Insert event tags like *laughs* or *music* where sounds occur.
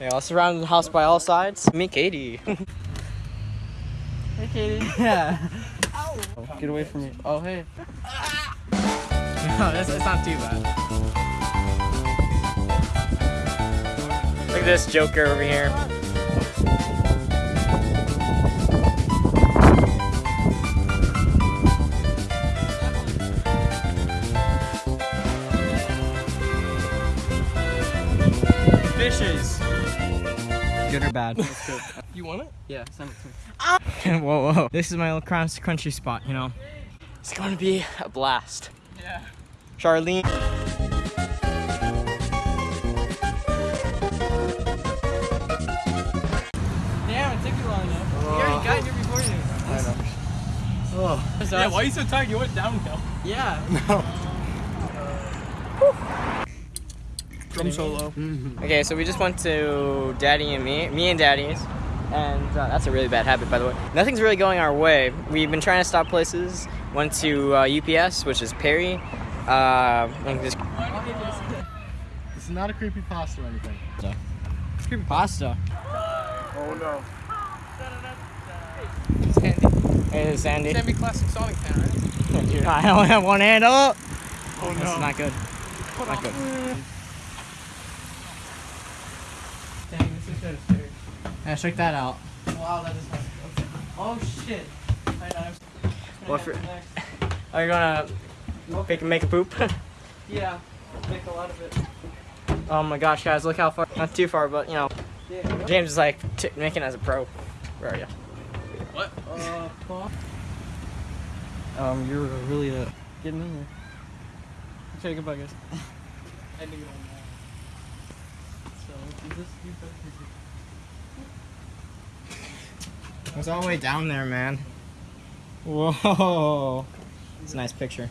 Yeah, I'll surround the house by all sides. Me, Katie. *laughs* Hey, Katie. *laughs* yeah. Oh, get away from me. Oh, hey. No, it's, it's not too bad. Look at this Joker over here. Fishes. Good or bad? You want it? Yeah. Send it to me. *laughs* whoa, whoa. This is my little cross country spot, you know. It's going to be a blast. Yeah. Charlene. Damn, it took you long enough. We already oh. got here before you. I know. Oh. yeah, why are you so tired? You went downhill. Yeah. *laughs* Drum solo. Okay, so we just went to Daddy and me, me and Daddy's, and uh, that's a really bad habit, by the way. Nothing's really going our way. We've been trying to stop places. Went to uh, UPS, which is Perry. Uh, and just It's not a creepypasta or anything. it's creepypasta. Oh no. Sandy. Hey, Sandy. Sandy classic Sonic fan, right? *laughs* I only have one hand up. Oh no. That's not good. Not good. Dang, this is kind of scary. Yeah, check that out. Wow, that is hard. Okay. Oh shit. I know. What for- *laughs* Are you gonna make, make a poop? *laughs* Yeah. Make a lot of it. oh my gosh, guys, look how far. Not too far, but you know. Yeah. James is like t- making as a pro. Where are you? What? Uh, Paul? Um, you're really uh, Getting in there. Okay, goodbye, guys. *laughs* Ending it on that. So, is this you better? It's all the way down there, man. Whoa. It's a nice picture.